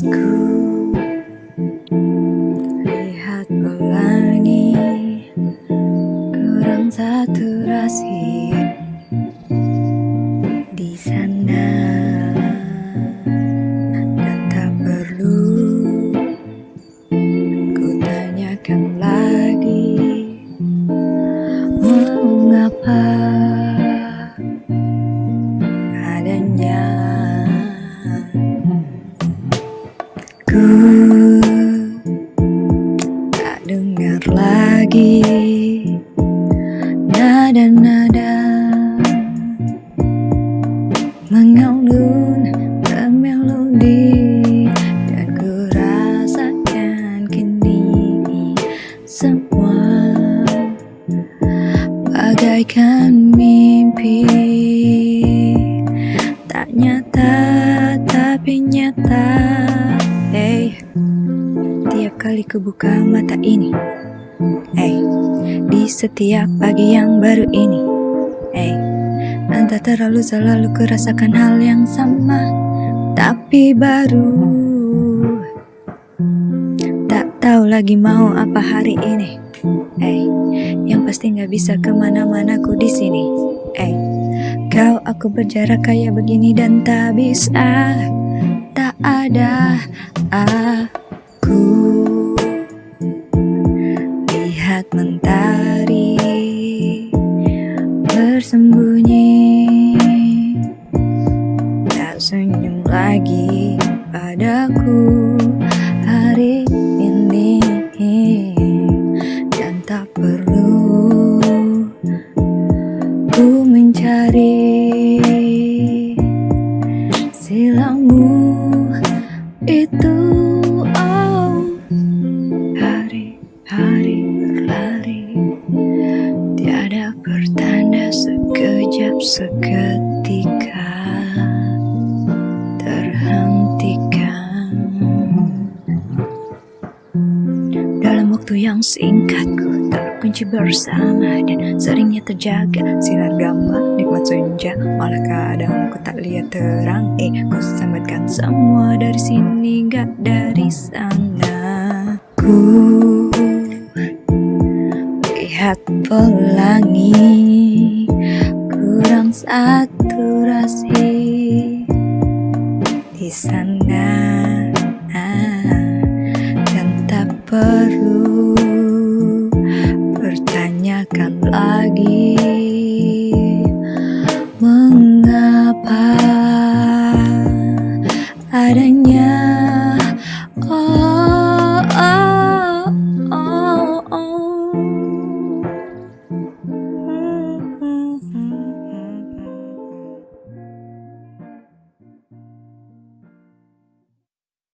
Ku lihat pelangi kurang saturasi di sana. Dan tak perlu ku tanyakan lagi mengapa lagi. Nada-nada. Mengalun bermelodi dan ku rasakan kini semua. Bagaikan mimpi. Tak nyata tapi nyata. Hey tiap kali ku buka mata ini setiap pagi yang baru ini. Hey entah terlalu selalu ku rasakan hal yang sama tapi baru. Tak tahu lagi mau apa hari ini. Hey yang pasti nggak bisa ke mana-mana ku di sini. Hey kau aku berjarak kayak begini dan tak bisa tak ada aku bersembunyi. Tak senyum lagi padaku hari ini. Dan tak perlu ku mencari silangmu. Itu oh hari-hari berlari tiada pertanda sekejap seketika terhentikan. Dalam waktu yang singkat ku terkunci bersama dan seringnya terjaga sinar gama nikmat senja. Malah kadang ku tak lihat terang eh ku sambatkan semua dari sini gak dari sana. Ku lihat pelangi saturasi di sana. Dan tak perlu pertanyakan lagi mengapa adanya